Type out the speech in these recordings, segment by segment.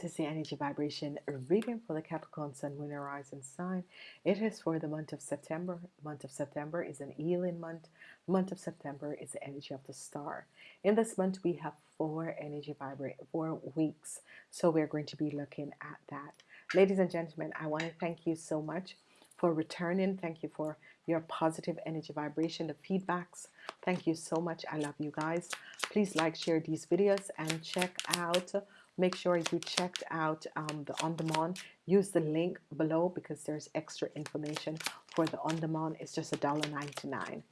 This is the energy vibration reading for the Capricorn Sun, Moon, Rising sign. It is for the month of September. Month of September is an healing month. Month of September is the energy of the star. In this month, we have four energy vibrate four weeks. So we're going to be looking at that. Ladies and gentlemen, I want to thank you so much for returning. Thank you for your positive energy vibration, the feedbacks. Thank you so much. I love you guys. Please like, share these videos, and check out. Make sure you checked out um, the on-demand. Use the link below because there's extra information for the on-demand. It's just a dollar ninety-nine.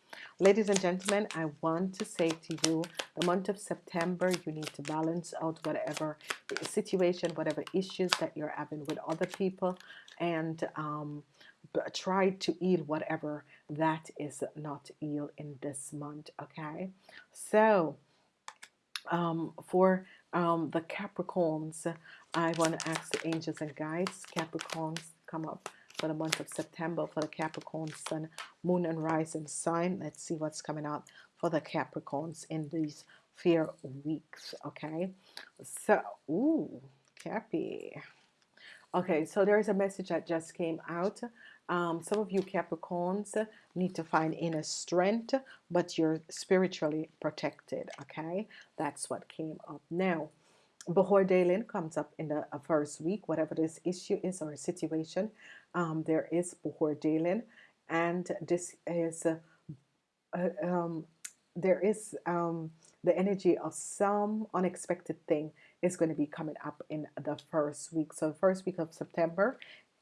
Ladies and gentlemen, I want to say to you, the month of September, you need to balance out whatever situation, whatever issues that you're having with other people, and um, try to heal whatever that is not healed in this month okay so um, for um, the Capricorns I want to ask the angels and guides Capricorns come up for the month of September for the Capricorn Sun Moon and Rising sign. Let's see what's coming out for the Capricorns in these fear weeks okay? So ooh Cappy okay so there's a message that just came out. Um, some of you Capricorns need to find inner strength but you're spiritually protected okay? That's what came up. Now Bahor Dalin comes up in the uh, first week whatever this issue is or situation um, there is Bahor Dalin and this is uh, uh, um, there is um, the energy of some unexpected thing is going to be coming up in the first week. So first week of September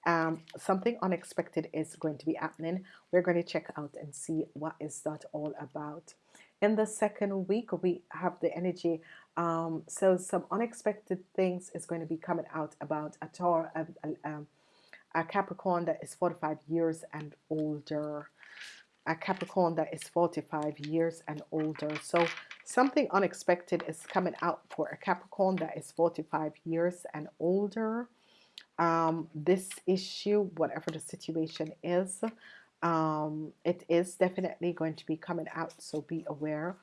um, something unexpected is going to be happening. We're going to check out and see what is that all about. In the second week we have the energy um, so some unexpected things is going to be coming out about a Taur a, Capricorn that is 45 years and older. A Capricorn that is 45 years and older. So something unexpected is coming out for a Capricorn that is 45 years and older. Um, this issue whatever the situation is um, it is definitely going to be coming out so be aware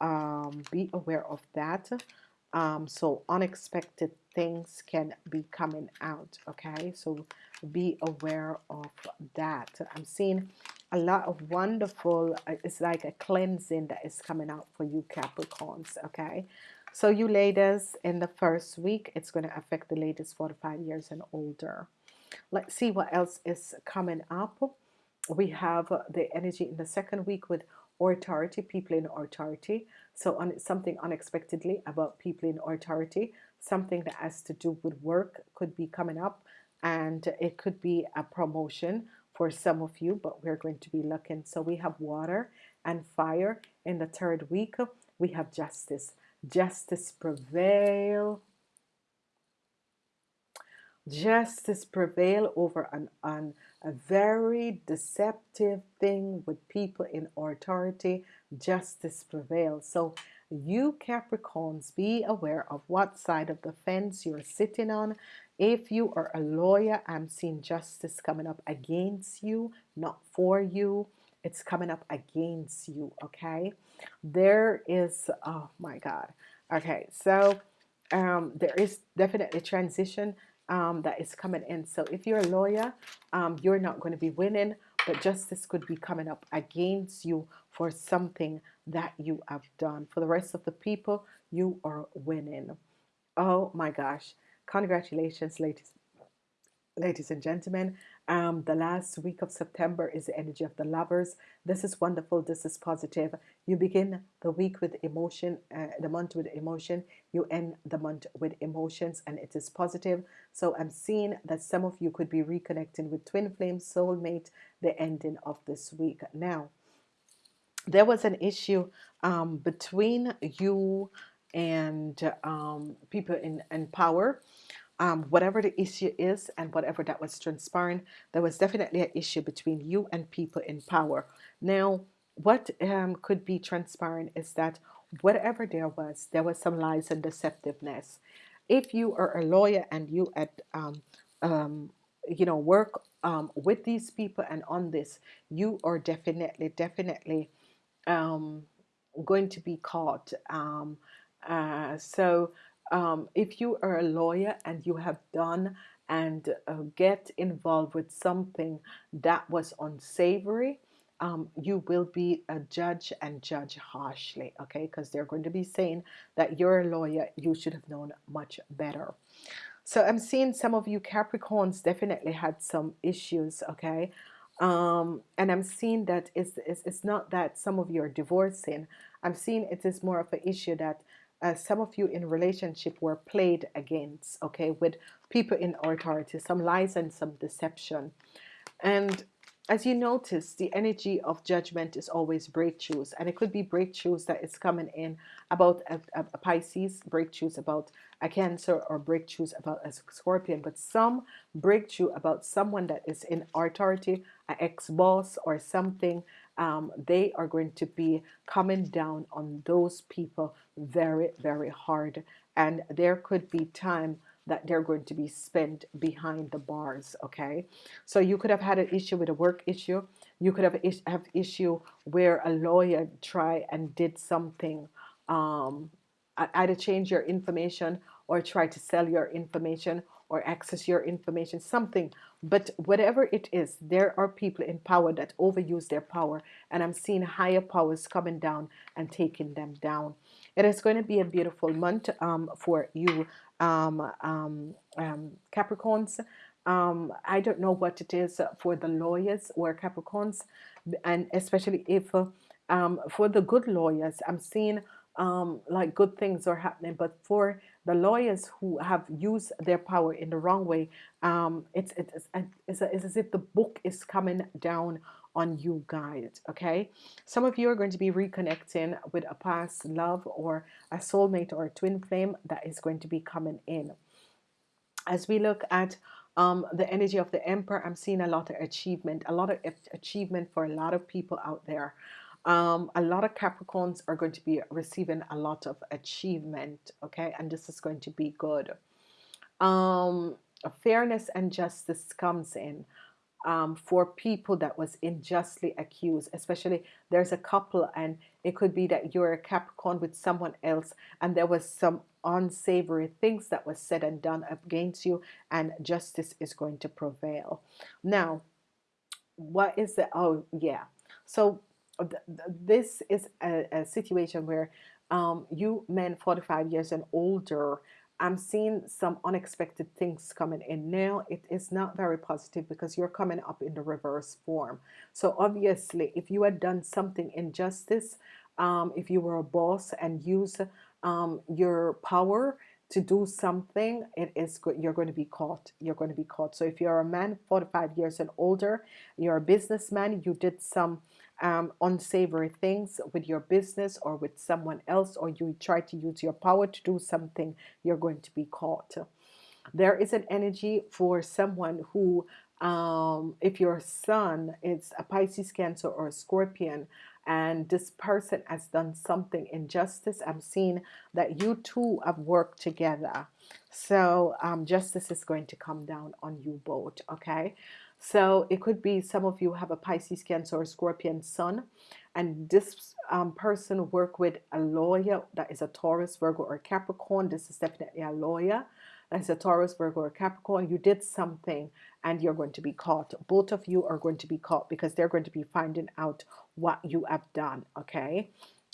um, be aware of that. Um, so unexpected things can be coming out okay? So be aware of that. I'm seeing a lot of wonderful uh, it's like a cleansing that is coming out for you Capricorns okay? So you ladies in the first week it's going to affect the ladies 45 years and older. Let's see what else is coming up. We have the energy in the second week with authority people in authority. So on something unexpectedly about people in authority something that has to do with work could be coming up and it could be a promotion for some of you but we're going to be looking. So we have water and fire in the third week. We have justice. Justice prevail. Justice prevail over an, an a very deceptive thing with people in authority. Justice prevail. so you Capricorns be aware of what side of the fence you're sitting on if you are a lawyer I'm seeing justice coming up against you not for you. It's coming up against you okay? There is oh my god. Okay so um, there is definitely transition um, that is coming in. So if you're a lawyer um, you're not going to be winning but justice could be coming up against you for something that you have done. For the rest of the people you are winning. Oh my gosh congratulations ladies ladies and gentlemen. Um, the last week of September is the energy of the lovers. This is wonderful. This is positive. You begin the week with emotion uh, the month with emotion. You end the month with emotions and it is positive. So I'm seeing that some of you could be reconnecting with twin flame soulmate the ending of this week. Now there was an issue um, between you and um, people in, in power. Um, whatever the issue is and whatever that was transpiring there was definitely an issue between you and people in power. Now what um, could be transpiring is that whatever there was there was some lies and deceptiveness. If you are a lawyer and you at um, um, you know work um, with these people and on this you are definitely definitely going to be caught um, uh, so um, if you are a lawyer and you have done and uh, get involved with something that was unsavory um, you will be a judge and judge harshly okay? Because they're going to be saying that you're a lawyer you should have known much better. So I'm seeing some of you Capricorns definitely had some issues okay? Um, and I'm seeing that it's, it's, it's not that some of you are divorcing. I'm seeing it is more of an issue that uh, some of you in relationship were played against okay with people in authority some lies and some deception. And as you notice the energy of judgment is always breakthroughs and it could be breakthroughs that is coming in about a, a Pisces breakthroughs about a cancer or breakthroughs about a scorpion but some breakthrough about someone that is in authority an ex-boss or something um, they are going to be coming down on those people very very hard. And there could be time that they're going to be spent behind the bars okay? So you could have had an issue with a work issue. You could have is have issue where a lawyer try and did something um, either change your information or try to sell your information or access your information something but whatever it is there are people in power that overuse their power and I'm seeing higher powers coming down and taking them down it is going to be a beautiful month um, for you um, um, um, Capricorns. Um, I don't know what it is for the lawyers or Capricorns, and especially if uh, um, for the good lawyers, I'm seeing um, like good things are happening, but for the lawyers who have used their power in the wrong way, um, it's, it's, it's, it's as if the book is coming down on you guys okay? Some of you are going to be reconnecting with a past love or a soulmate or a twin flame that is going to be coming in. As we look at um, the energy of the emperor I'm seeing a lot of achievement a lot of achievement for a lot of people out there um, a lot of Capricorns are going to be receiving a lot of achievement okay? And this is going to be good. Um, fairness and justice comes in um, for people that was unjustly accused especially there's a couple and it could be that you're a Capricorn with someone else and there was some unsavory things that was said and done against you and justice is going to prevail. Now what is the oh yeah. So this is a, a situation where um, you men 45 years and older I'm seeing some unexpected things coming in. Now it is not very positive because you're coming up in the reverse form. So obviously if you had done something injustice um, if you were a boss and use um, your power to do something it is good you're going to be caught. You're going to be caught. So if you're a man 45 years and older you're a businessman you did some um, unsavory things with your business or with someone else or you try to use your power to do something you're going to be caught. There is an energy for someone who um, if your son is a Pisces cancer or a scorpion and this person has done something injustice I'm seeing that you two have worked together. So um, justice is going to come down on you both okay so it could be some of you have a Pisces Cancer or Scorpion Sun and this um, person work with a lawyer that is a Taurus Virgo or Capricorn. This is definitely a lawyer that's a Taurus Virgo or Capricorn. You did something and you're going to be caught. Both of you are going to be caught because they're going to be finding out what you have done okay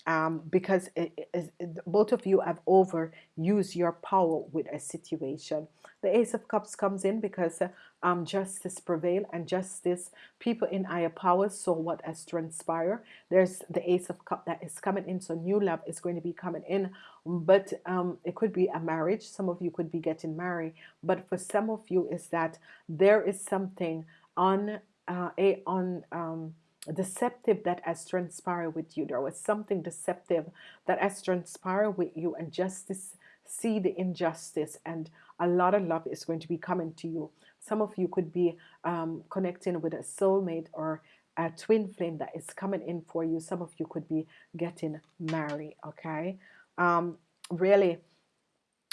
um, because it, it, it, both of you have overused your power with a situation. The Ace of Cups comes in because uh, um, justice prevail and justice, people in higher powers saw what has transpired. There's the Ace of Cup that is coming in, so new love is going to be coming in, but um, it could be a marriage. Some of you could be getting married, but for some of you is that there is something on uh, a on um, deceptive that has transpired with you. There was something deceptive that has transpired with you and justice see the injustice and a lot of love is going to be coming to you. Some of you could be um, connecting with a soulmate or a twin flame that is coming in for you. Some of you could be getting married okay? Um, really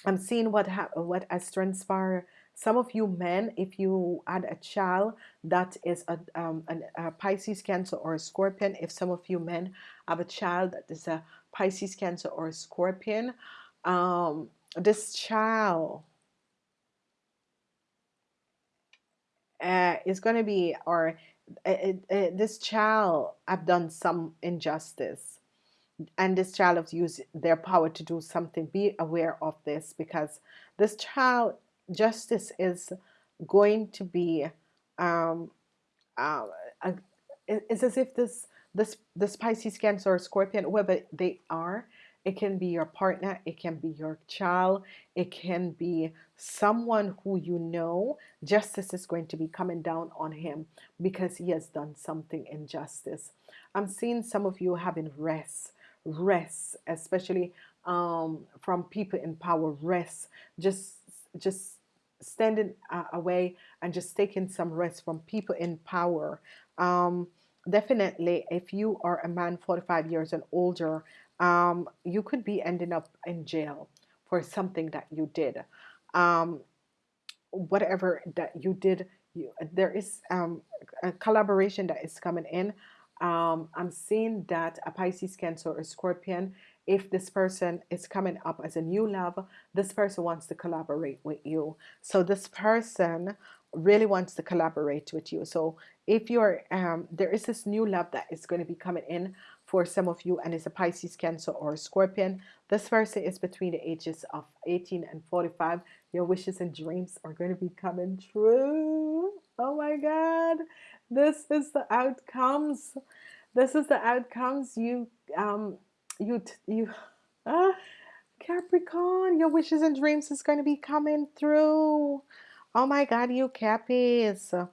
I'm seeing what what has transpired some of you men if you had a child that is a, um, an, a Pisces cancer or a scorpion if some of you men have a child that is a Pisces cancer or a scorpion um, this child uh, is going to be or uh, uh, this child have done some injustice. And this child has used their power to do something. Be aware of this because this child justice is going to be um, uh, it's as if this this this Pisces Cancer or Scorpion whoever they are it can be your partner it can be your child it can be someone who you know. Justice is going to be coming down on him because he has done something injustice. I'm seeing some of you having rest rest especially um, from people in power rest. Just just standing uh, away and just taking some rest from people in power. Um, definitely if you are a man 45 years and older um, you could be ending up in jail for something that you did. Um, whatever that you did you, there is um, a collaboration that is coming in. Um, I'm seeing that a Pisces Cancer or Scorpion if this person is coming up as a new love this person wants to collaborate with you. So this person really wants to collaborate with you. So if you're um, there is this new love that is going to be coming in for some of you and it's a Pisces Cancer or Scorpion this person is between the ages of 18 and 45 your wishes and dreams are going to be coming true. Oh my god. This is the outcomes. This is the outcomes. You um you you uh, Capricorn your wishes and dreams is going to be coming through. Oh my god you Cappies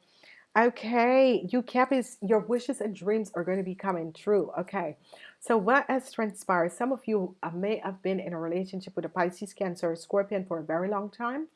okay you Cappies your wishes and dreams are going to be coming true okay. So what has transpired some of you uh, may have been in a relationship with a Pisces Cancer or Scorpion for a very long time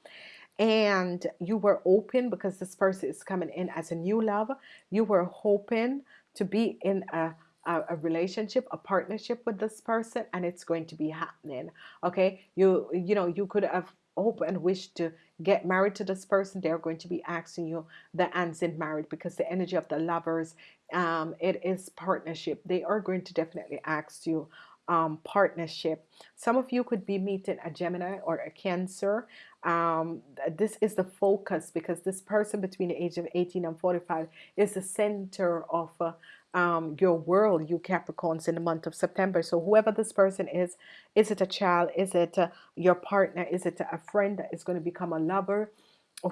and you were open because this person is coming in as a new love. You were hoping to be in a a, a relationship a partnership with this person and it's going to be happening okay? You you know you could have hope and wish to get married to this person. They're going to be asking you the ends in marriage because the energy of the lovers um, it is partnership. They are going to definitely ask you um, partnership. Some of you could be meeting a Gemini or a Cancer. Um, this is the focus because this person between the age of 18 and 45 is the center of uh, um, your world, you Capricorns, in the month of September. So whoever this person is, is it a child? Is it uh, your partner? Is it a friend that is going to become a lover?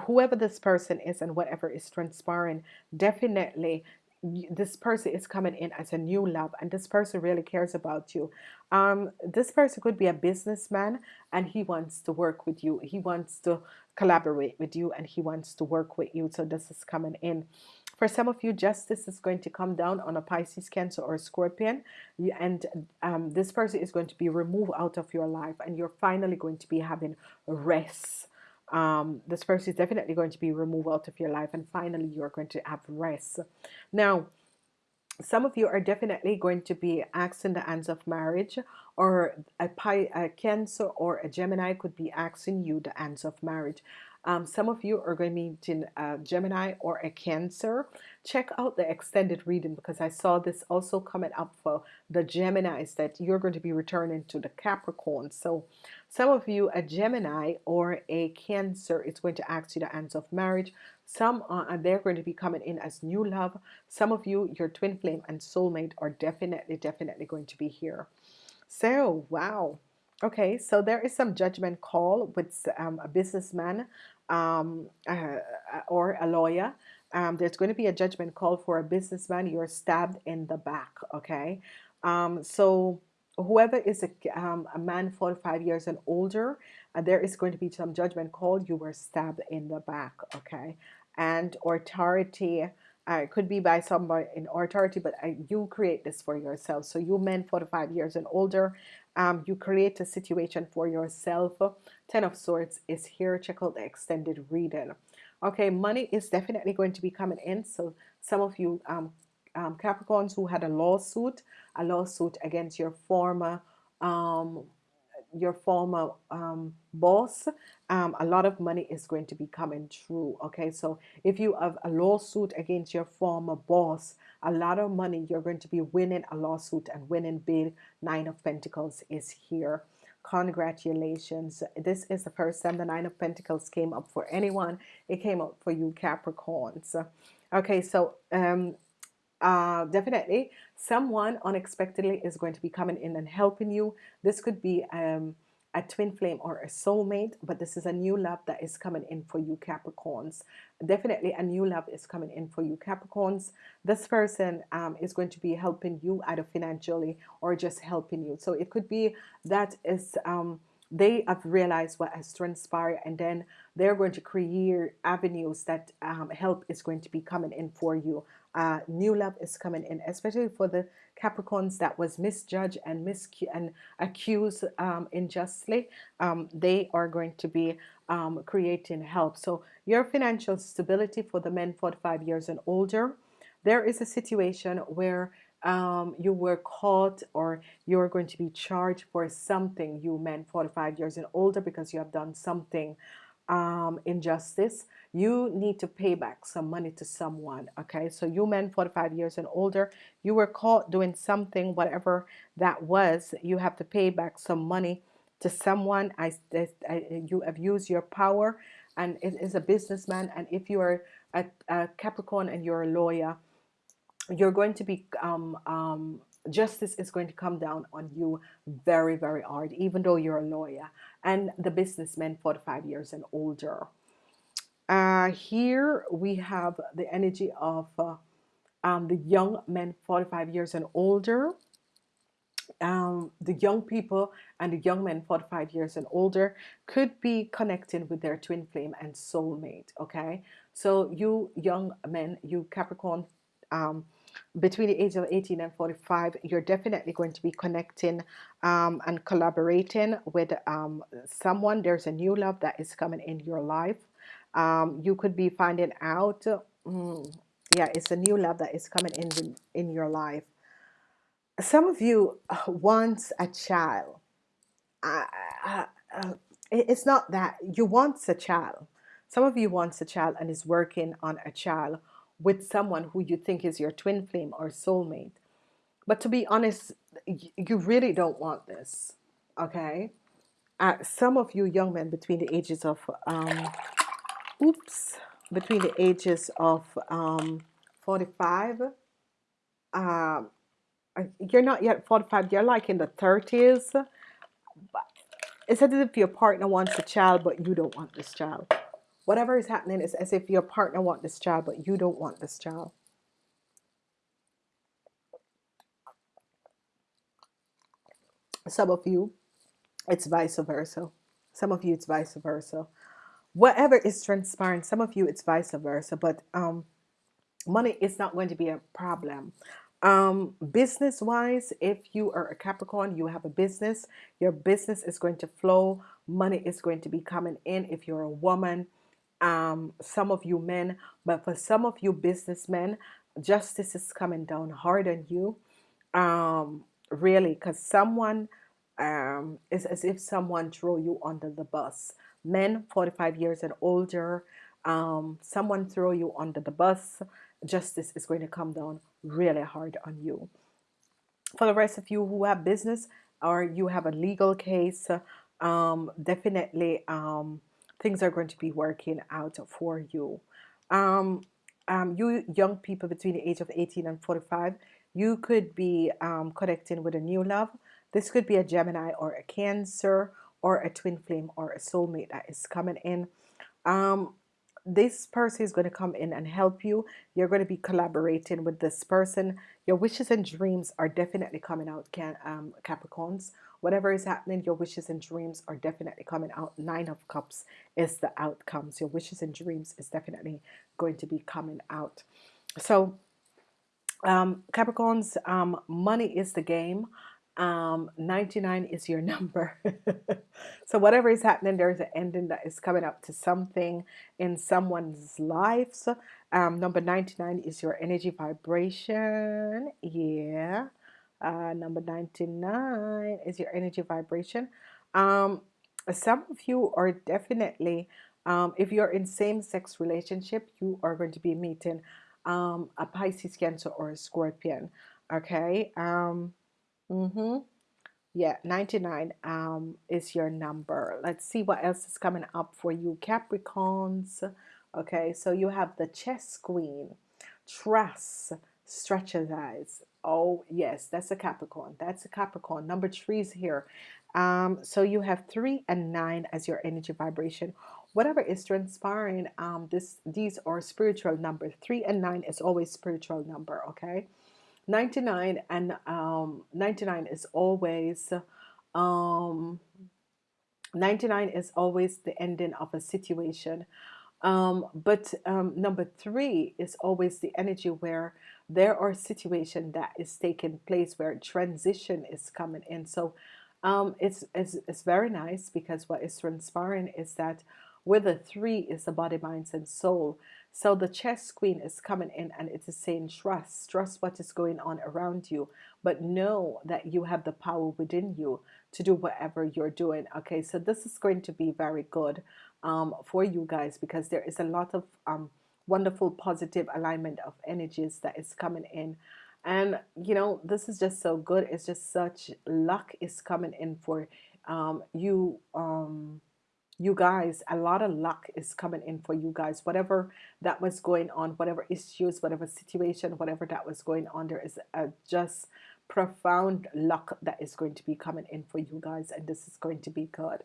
Whoever this person is and whatever is transpiring, definitely this person is coming in as a new love and this person really cares about you um, this person could be a businessman and he wants to work with you he wants to collaborate with you and he wants to work with you so this is coming in for some of you, justice is going to come down on a Pisces, Cancer, or Scorpion, and um, this person is going to be removed out of your life, and you're finally going to be having rest. Um, this person is definitely going to be removed out of your life, and finally, you're going to have rest. Now, some of you are definitely going to be asking the hands of marriage or a, a cancer or a Gemini could be asking you the hands of marriage um, some of you are going to be meeting a Gemini or a Cancer. Check out the extended reading because I saw this also coming up for the Geminis that you're going to be returning to the Capricorn. So some of you, a Gemini or a Cancer, is going to ask you the hands of marriage. Some are they're going to be coming in as new love. Some of you, your twin flame and soulmate are definitely, definitely going to be here. So, wow. Okay, so there is some judgment call with um, a businessman um, uh, or a lawyer. Um, there's going to be a judgment call for a businessman. You're stabbed in the back. Okay, um, so whoever is a, um, a man 45 years and older, uh, there is going to be some judgment call. You were stabbed in the back. Okay, and authority. Uh, it could be by somebody in authority, but uh, you create this for yourself. So you men 45 years and older, um, you create a situation for yourself. Ten of swords is here. Check out the extended reading. Okay money is definitely going to be coming in. So some of you um, um, Capricorns who had a lawsuit a lawsuit against your former um, your former um, boss um, a lot of money is going to be coming through okay? So if you have a lawsuit against your former boss a lot of money you're going to be winning a lawsuit and winning big nine of Pentacles is here. Congratulations. This is the first time the nine of Pentacles came up for anyone. It came up for you Capricorns. Okay so um uh, definitely someone unexpectedly is going to be coming in and helping you. This could be um, a twin flame or a soulmate but this is a new love that is coming in for you Capricorns. Definitely a new love is coming in for you Capricorns. This person um, is going to be helping you either financially or just helping you. So it could be that is um, they have realized what has transpired and then they're going to create avenues that um, help is going to be coming in for you. Uh, new love is coming in especially for the Capricorns that was misjudged and mis and accused um, unjustly um, they are going to be um, creating help. So your financial stability for the men 45 years and older there is a situation where um, you were caught or you're going to be charged for something you men 45 years and older because you have done something um, injustice you need to pay back some money to someone okay? So you men 45 years and older you were caught doing something whatever that was you have to pay back some money to someone. I, I you have used your power and it is a businessman and if you are a, a Capricorn and you're a lawyer you're going to be um, um, justice is going to come down on you very very hard even though you're a lawyer and the businessmen 45 years and older. Uh, here we have the energy of uh, um, the young men 45 years and older um, the young people and the young men 45 years and older could be connecting with their twin flame and soulmate okay? So you young men you Capricorn um, between the age of 18 and 45 you're definitely going to be connecting um, and collaborating with um, someone. There's a new love that is coming in your life. Um, you could be finding out mm, yeah it's a new love that is coming in in your life. Some of you want a child. Uh, uh, uh, it's not that you want a child. Some of you wants a child and is working on a child with someone who you think is your twin flame or soulmate. But to be honest you really don't want this okay? Uh, some of you young men between the ages of um, oops between the ages of um, 45 um, you're not yet 45 you're like in the 30s but it's as if your partner wants a child but you don't want this child whatever is happening is as if your partner want this child but you don't want this child. Some of you it's vice versa. Some of you it's vice versa. Whatever is transpiring some of you it's vice versa but um money is not going to be a problem. Um business wise if you are a Capricorn you have a business your business is going to flow money is going to be coming in. If you're a woman um, some of you men, but for some of you businessmen, justice is coming down hard on you. Um, really, because someone um, is as if someone throw you under the bus. Men 45 years and older, um, someone throw you under the bus. Justice is going to come down really hard on you. For the rest of you who have business or you have a legal case, um, definitely um, things are going to be working out for you. Um, um, you young people between the age of 18 and 45, you could be um, connecting with a new love. This could be a Gemini or a Cancer or a twin flame or a soulmate that is coming in. Um, this person is going to come in and help you. You're going to be collaborating with this person. Your wishes and dreams are definitely coming out, can, um, Capricorns whatever is happening your wishes and dreams are definitely coming out. Nine of cups is the outcomes. Your wishes and dreams is definitely going to be coming out. So um, Capricorns um, money is the game. Um, 99 is your number. So whatever is happening there's an ending that is coming up to something in someone's lives. Um, number 99 is your energy vibration. Yeah uh, number 99 is your energy vibration. Um, some of you are definitely um, if you're in same-sex relationship you are going to be meeting um, a Pisces cancer or a scorpion okay? Um, mm -hmm. yeah 99 um is your number. Let's see what else is coming up for you. Capricorns okay? So you have the chess queen. Trust strategize oh yes that's a capricorn that's a capricorn number three is here. Um so you have three and nine as your energy vibration. Whatever is transpiring um this these are spiritual number. three and nine is always spiritual number okay? 99 and um 99 is always um 99 is always the ending of a situation um but um number three is always the energy where there are situation that is taking place where transition is coming in. So um it's it's, it's very nice because what is transpiring is that with the three is the body minds and soul. So the chess queen is coming in and it is saying trust trust what is going on around you but know that you have the power within you to do whatever you're doing. Okay so this is going to be very good um, for you guys because there is a lot of um, wonderful positive alignment of energies that is coming in. And you know this is just so good. It's just such luck is coming in for um, you um, you guys. A lot of luck is coming in for you guys. Whatever that was going on whatever issues whatever situation whatever that was going on there is a just profound luck that is going to be coming in for you guys and this is going to be good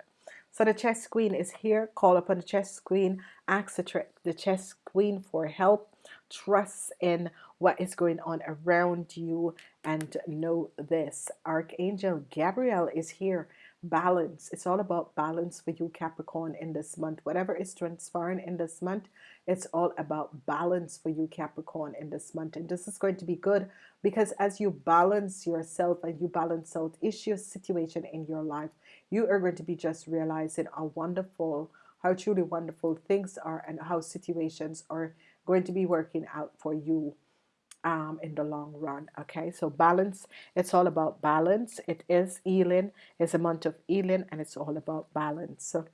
so the chess queen is here. Call upon the chess queen. Ask the, chess queen for help. Trust in what is going on around you and know this. Archangel Gabriel is here. Balance. It's all about balance for you Capricorn in this month. Whatever is transpiring in this month it's all about balance for you Capricorn in this month. And this is going to be good because as you balance yourself and you balance out issues situation in your life you are going to be just realizing how wonderful how truly wonderful things are and how situations are going to be working out for you um, in the long run okay? So balance it's all about balance. It is Elin it's a month of Elin and it's all about balance. So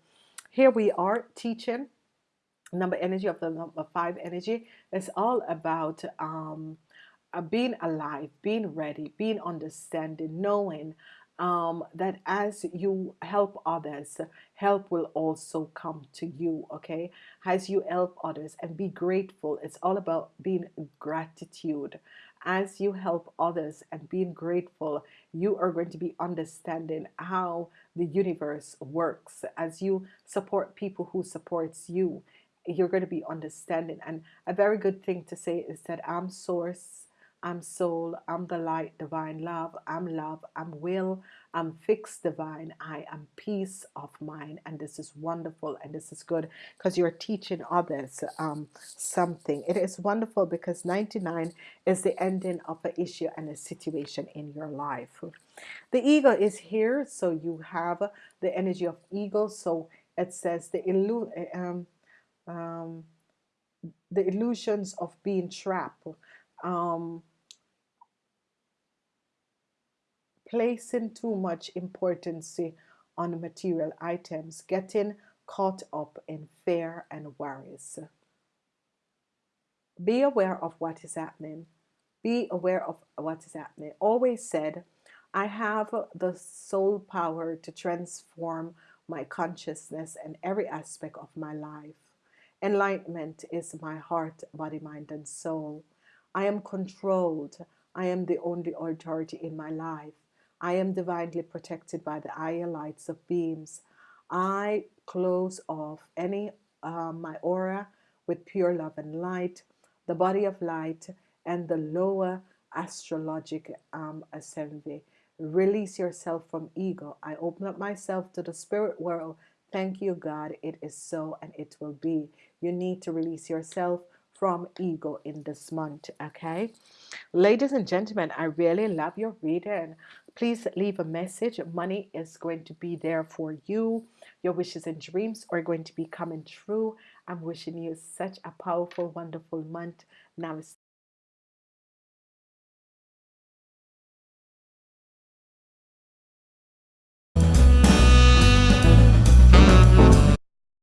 here we are teaching. Number energy of the number five energy it's all about um, uh, being alive being ready being understanding knowing um, that as you help others help will also come to you okay? As you help others and be grateful it's all about being gratitude. As you help others and being grateful you are going to be understanding how the universe works. As you support people who supports you you're going to be understanding. And a very good thing to say is that I'm source I'm soul, I'm the light, divine love, I'm love, I'm will, I'm fixed divine, I am peace of mind. And this is wonderful and this is good because you're teaching others um, something. It is wonderful because 99 is the ending of an issue and a situation in your life. The eagle is here, so you have the energy of eagle. So it says the illu um, um, the illusions of being trapped. Um, placing too much importance eh, on material items, getting caught up in fear and worries. Be aware of what is happening. Be aware of what is happening. Always said, I have the soul power to transform my consciousness and every aspect of my life. Enlightenment is my heart, body, mind, and soul. I am controlled. I am the only authority in my life. I am divinely protected by the higher lights of beams. I close off any uh, my aura with pure love and light, the body of light, and the lower astrologic um, assembly. Release yourself from ego. I open up myself to the spirit world. Thank you, God. It is so and it will be. You need to release yourself from ego in this month. Okay, ladies and gentlemen, I really love your reading. Please leave a message. Money is going to be there for you. Your wishes and dreams are going to be coming true. I'm wishing you such a powerful, wonderful month. Namaste.